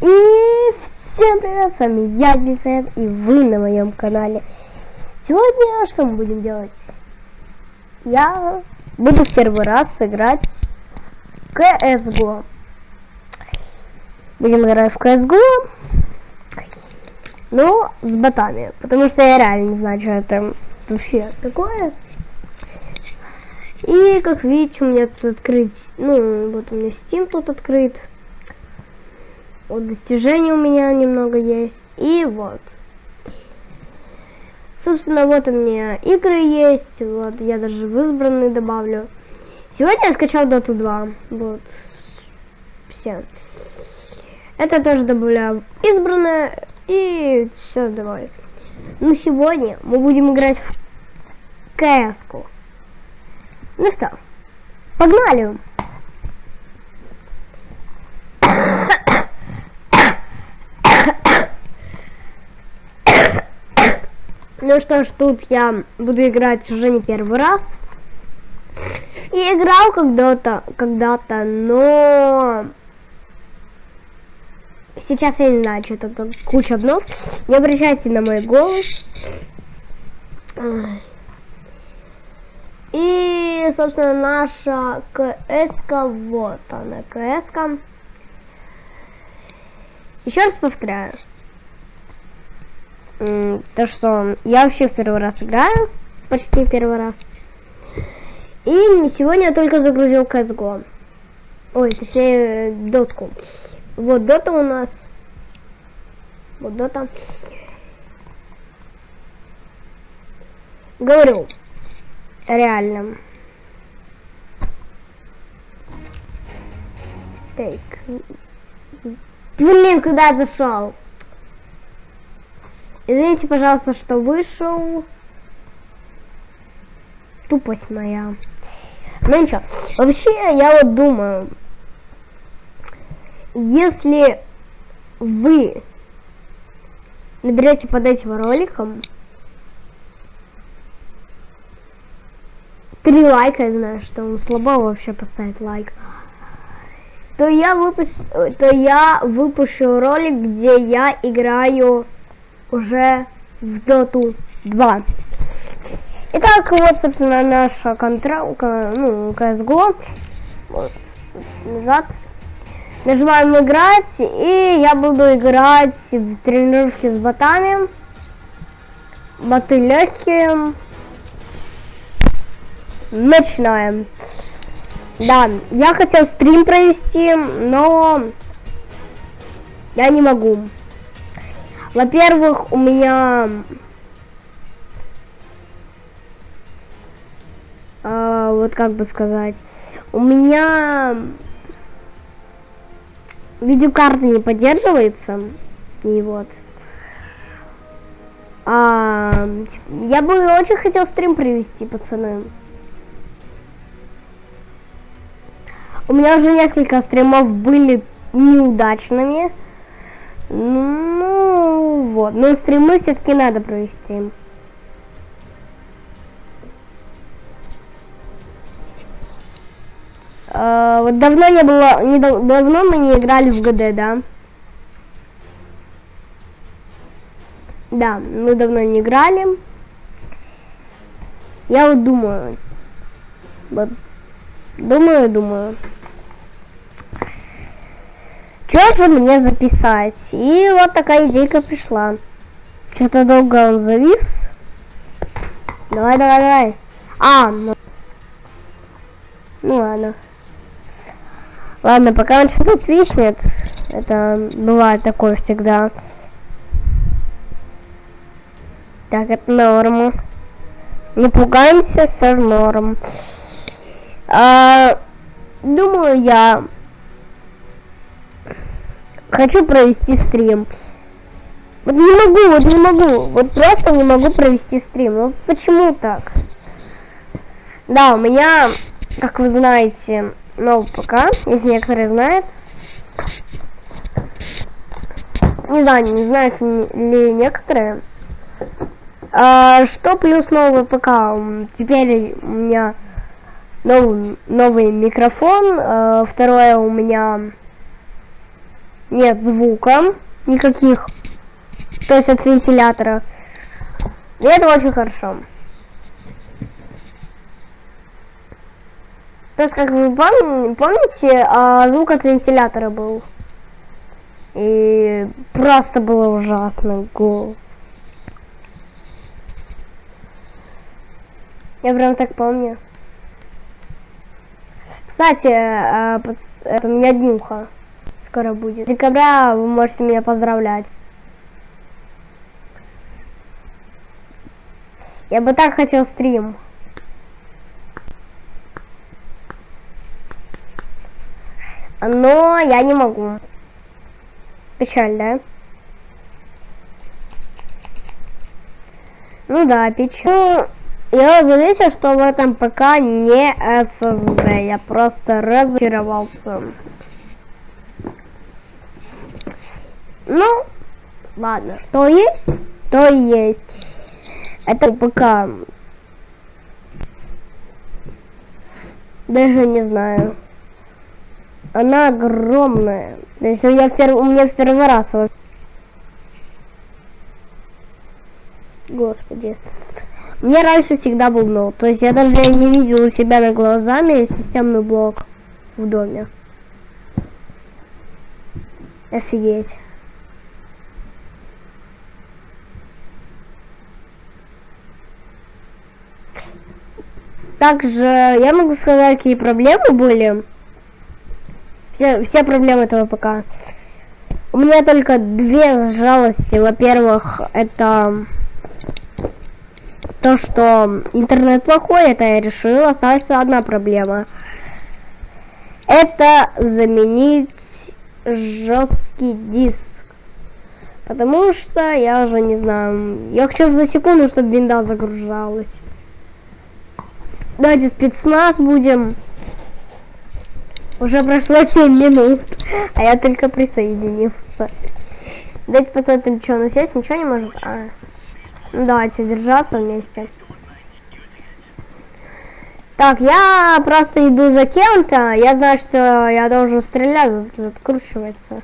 И всем привет, с вами я, Дисэм, и вы на моем канале. Сегодня что мы будем делать? Я буду в первый раз сыграть в CSGO. Будем играть в CSGO, но с ботами, потому что я реально не знаю, что это вообще такое. И, как видите, у меня тут открыть, ну, вот у меня Steam тут открыт. Вот достижений у меня немного есть. И вот. Собственно, вот у меня игры есть. Вот, я даже в избранные добавлю. Сегодня я скачал Dota 2. Вот. Все. Это тоже добавляю в избранное. И все, давай. Ну, сегодня мы будем играть в кс -ку. Ну что, погнали! Ну что ж, тут я буду играть уже не первый раз. И играл когда-то, когда-то, но сейчас я не знаю, что там куча обнов. Не обращайте на мой голос. И, собственно, наша кс вот она, кс -ка. Еще раз повторяю. То, что я вообще в первый раз играю. Почти первый раз. И сегодня я только загрузил CSGO. Ой, точнее, дотку. Вот дота у нас. Вот дота. Говорю, реально. Так. Блин, куда зашел? Извините, пожалуйста, что вышел. Тупость моя. Ну ничего. Вообще, я вот думаю, если вы наберете под этим роликом три лайка, я знаю, что вам слабо вообще поставить лайк, то я выпущу, то я выпущу ролик, где я играю уже в Доту 2. Итак, вот, собственно, наша контра... ну, CSGO. Вот, назад. Нажимаем играть, и я буду играть в тренировки с ботами. Боты легкие. Начинаем. Да, я хотел стрим провести, но я не могу. Во-первых, у меня а, вот как бы сказать, у меня видеокарта не поддерживается, и вот. А, я бы очень хотел стрим провести, пацаны. У меня уже несколько стримов были неудачными. Ну, вот. Но стримы все-таки надо провести. Uh, вот давно не было, не, давно мы не играли в ГД, да? Да, мы давно не играли. Я вот думаю, вот, думаю, думаю. Что же мне записать? И вот такая идейка пришла. Что-то долго он завис. Давай, давай, давай. А, ну, ну ладно. Ладно, пока он сейчас отвиснет. Это бывает такое всегда. Так, это норма. Не пугаемся, все норм. А, думаю, я хочу провести стрим. Вот не могу, вот не могу, вот просто не могу провести стрим. Вот почему так? Да, у меня, как вы знаете, новый ПК, если некоторые знают. Не знаю, не знают ли некоторые. А, что плюс новый ПК? Теперь у меня новый, новый микрофон. А, второе у меня нет звука никаких. То есть от вентилятора. И это очень хорошо. То есть, как вы пом помните, а, звук от вентилятора был. И просто было ужасно гул. Я прям так помню. Кстати, а, это у меня днюха скоро будет. Декабря вы можете меня поздравлять. Я бы так хотел стрим. Но я не могу. Печаль, да? Ну да, печаль. Ну, я заметил, что в этом ПК не SSD. Я просто разочаровался. Ну, ладно, что есть, то есть. Это ПК. Даже не знаю. Она огромная. То есть у меня, пер... у меня в первый раз. Господи. Мне раньше всегда был ноут. То есть я даже не видел у себя на глазами системный блок в доме. Офигеть. Также я могу сказать, какие проблемы были. Все, все проблемы этого ПК. У меня только две жалости. Во-первых, это то, что интернет плохой, это я решила. Остается одна проблема. Это заменить жесткий диск. Потому что я уже не знаю. Я хочу за секунду, чтобы винда загружалась. Давайте спецназ будем. Уже прошло 7 минут, а я только присоединился. Давайте посмотрим, что у нас есть. Ничего не может. А. Ну, давайте держаться вместе. Так, я просто иду за кем-то. Я знаю, что я должен стрелять. Откручивается.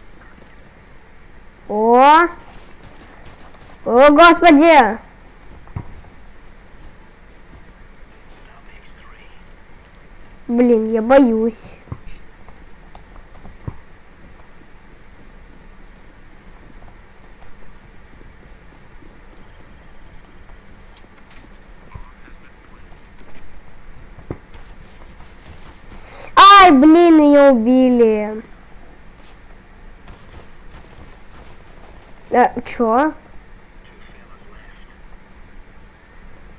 О! О, господи! Блин, я боюсь. Ай, блин, ее убили. Э, чё?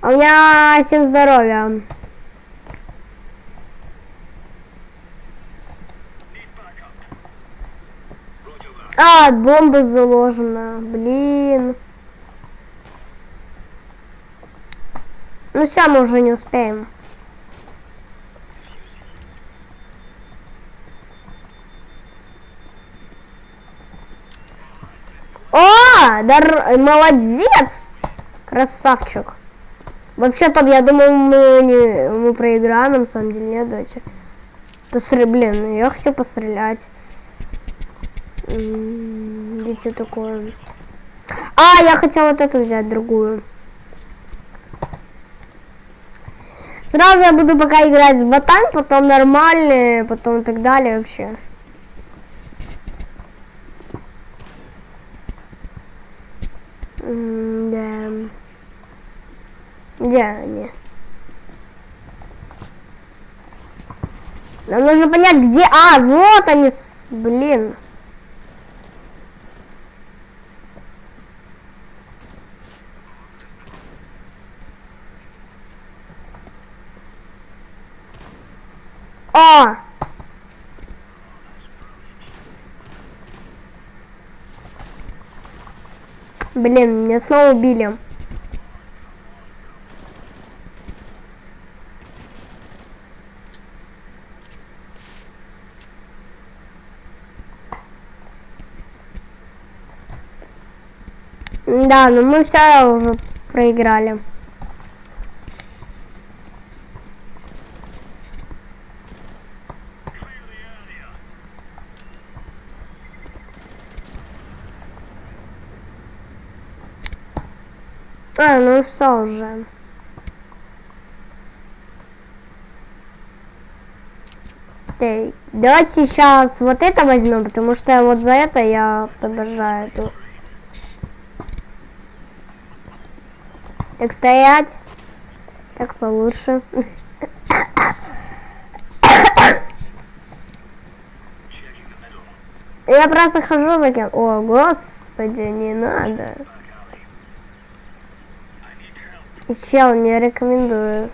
У меня всем здоровья. А, бомба заложена. Блин. Ну все, мы уже не успеем. О, дар... молодец! Красавчик. Вообще-то, я думал, мы, не... мы проиграем, на самом деле, нет, давайте. Посмотри, блин, я хотел пострелять. Видите, такое. А, я хотел вот эту взять, другую. Сразу я буду пока играть с ботами, потом нормальные, потом и так далее вообще. да. Где они? Нам нужно понять, где... А, вот они, блин. О! Блин, меня снова убили. Да, но мы все уже проиграли. А, ну все уже. Так, давайте сейчас вот это возьмем, потому что вот за это я обожаю эту. Так, стоять. Так получше. Я просто хожу за кем. О, господи, не надо. Чел, не рекомендую.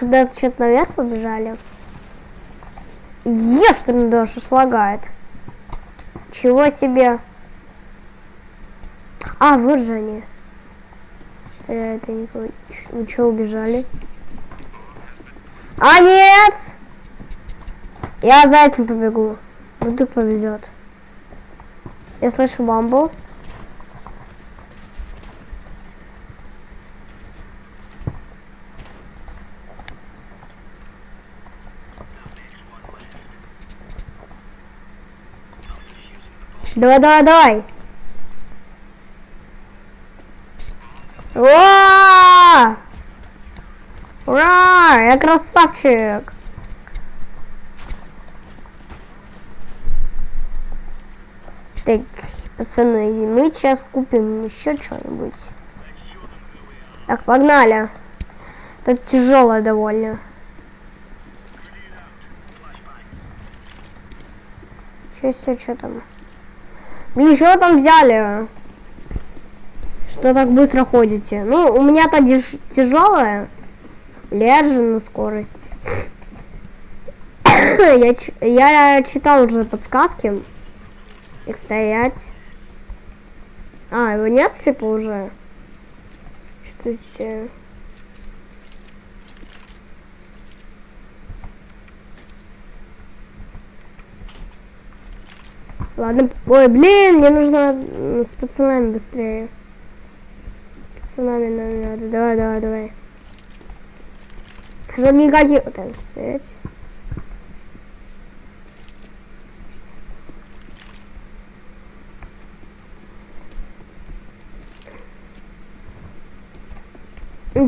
Когда-то что-то наверх побежали. Ты даже слагает. Чего себе? А, вот же они. Я это не. Вы что, убежали? А, нет! Я за этим побегу. Вдруг повезет. Я слышу бамбу. Давай, давай, давай. Ура! Ура! Я красавчик! Так, пацаны, мы сейчас купим еще что-нибудь. Так, погнали. Тут тяжелое довольно. Че себе, что там? Блин, что там взяли? Что так быстро ходите? Ну, у меня-то тяжелая. Лежи на скорость. я, я читал уже подсказки. Их стоять. А, его нет, типа, уже? Что Ладно, ой, блин, мне нужно с пацанами быстрее. Пацанами нам надо, давай, давай, давай. Чтобы никаких... Так, стоять.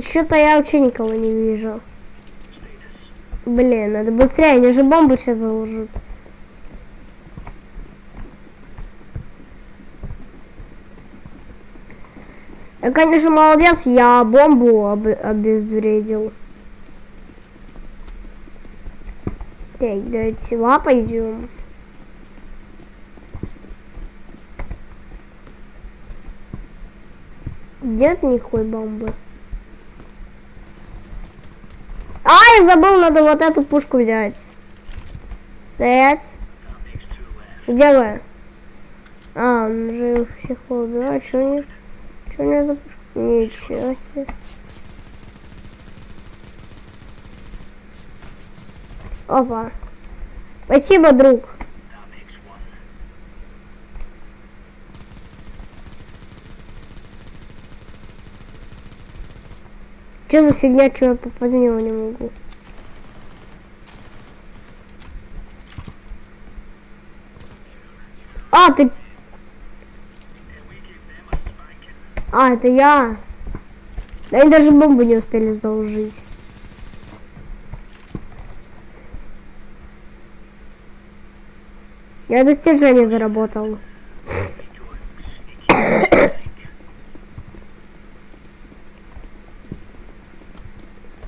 Что-то я вообще никого не вижу. Блин, надо быстрее, они же бомбу сейчас заложат. Я, конечно, молодец, я бомбу об обезвредил. Так, давайте сюда пойдем. Нет никакой бомбы. А, я забыл, надо вот эту пушку взять. Стоять. Где вы? А, он же всех убивает, что нет? Что у меня за? Ничего себе. Опа. Спасибо, друг. Что за фигня, что я него не могу? А, ты А, это я. Да они даже бомбу не успели заложить. Я достижение заработал.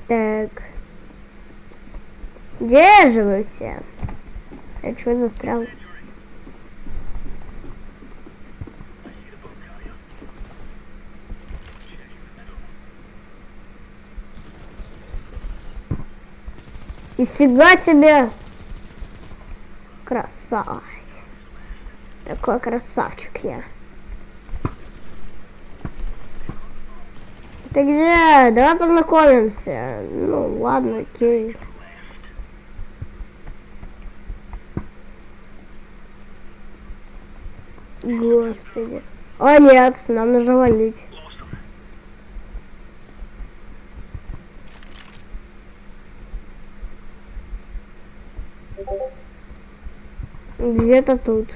так. Где же вы все? Я что застрял? Нифига себе! Красава. Такой красавчик я. Ты где? Давай познакомимся. Ну, ладно, окей. Господи. О нет, нам нужно валить. Где-то тут.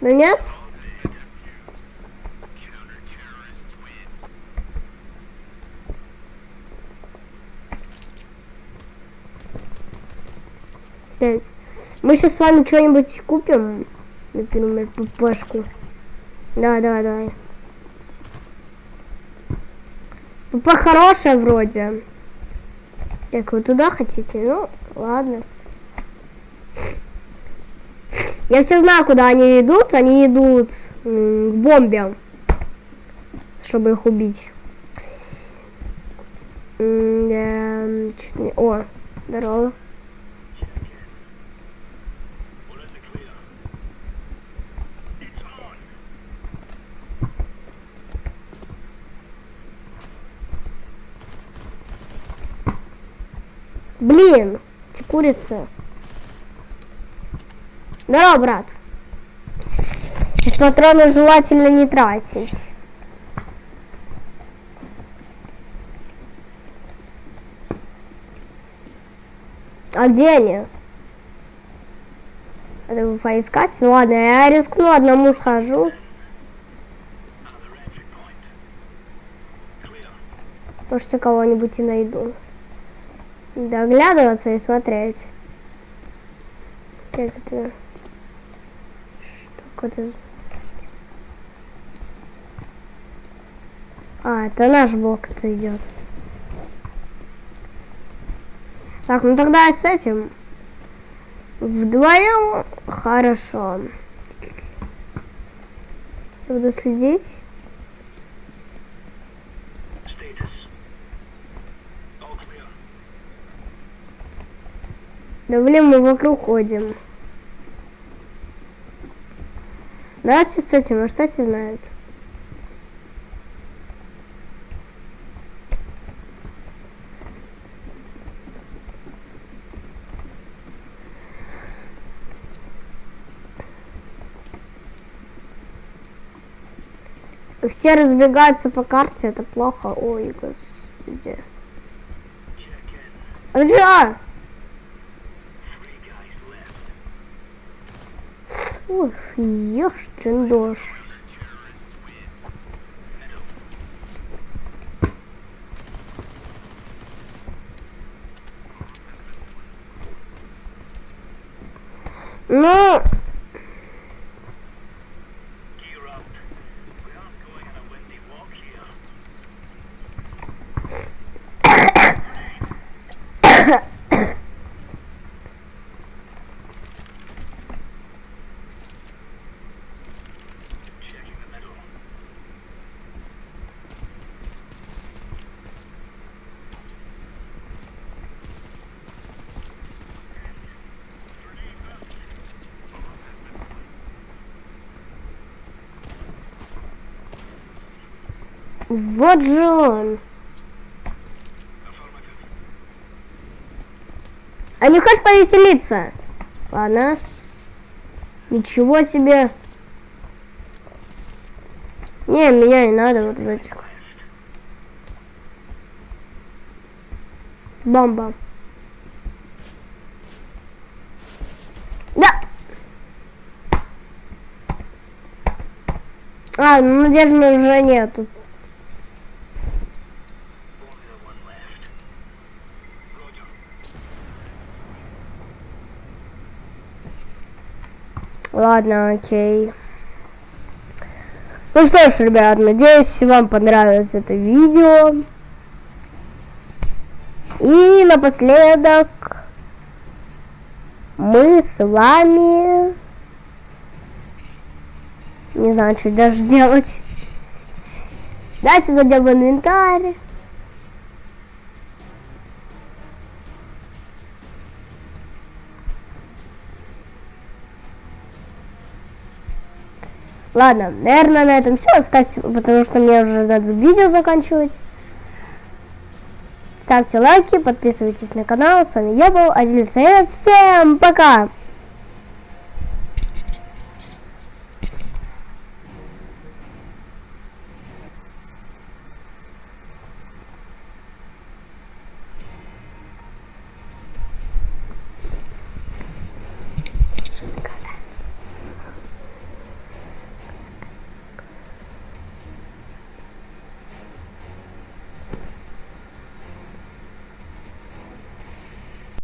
Ну нет? Так. Мы сейчас с вами что-нибудь купим. Например, ППшку. Да, да, да. ПП хорошая вроде. Так, вы туда хотите? Ну, ладно. Я все знаю, куда они идут. Они идут к бомбе, чтобы их убить. О, здорово. Блин, курица. Здорово, брат. Патроны желательно не тратить. А где они? Надо поискать. Ладно, я рискну, одному схожу. Может, кого-нибудь и найду. Доглядываться и смотреть. Как это? Что это? А, это наш блок это идет. Так, ну тогда с этим вдвоем хорошо. Буду следить. Да блин, мы вокруг ходим. С этим, а что знает? Все разбегаются по карте, это плохо. Ой, господи. А где? Ух, ёшкин дождь. Ну, Вот же он. А не хочешь повеселиться? Ладно. Ничего себе. Не, меня не надо вот этих. Бомба. Да. А, ну надежды уже нету. Ладно, окей. Ну что ж, ребят, надеюсь, вам понравилось это видео. И напоследок мы с вами... Не знаю, что даже делать. Давайте зайдем в инвентарь. Ладно, наверное, на этом все. Ставьте, потому что мне уже надо видео заканчивать. Ставьте лайки, подписывайтесь на канал. С вами я был, Адиль Всем пока!